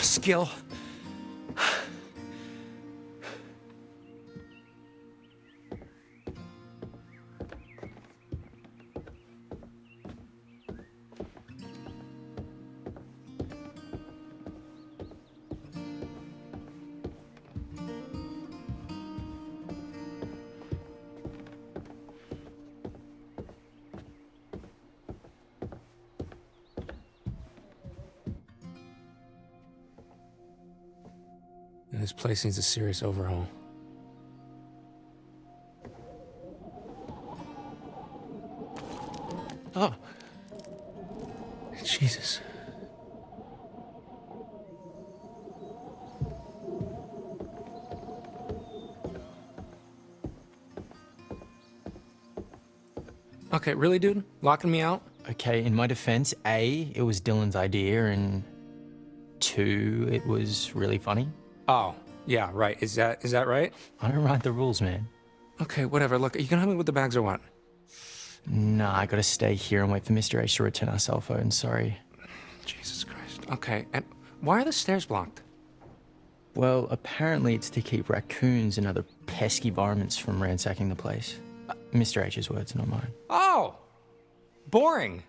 Skill. This place needs a serious overhaul. Oh. Jesus. Okay, really, dude? Locking me out? Okay, in my defense, A, it was Dylan's idea, and two, it was really funny. Oh, yeah, right. Is that is that right? I don't write the rules, man. Okay, whatever. Look, you can help me with the bags or what? Nah, I gotta stay here and wait for Mr. H to return our cell phone, sorry. Jesus Christ. Okay, and why are the stairs blocked? Well, apparently it's to keep raccoons and other pesky varmints from ransacking the place. Uh, Mr. H's words, not mine. Oh! Boring.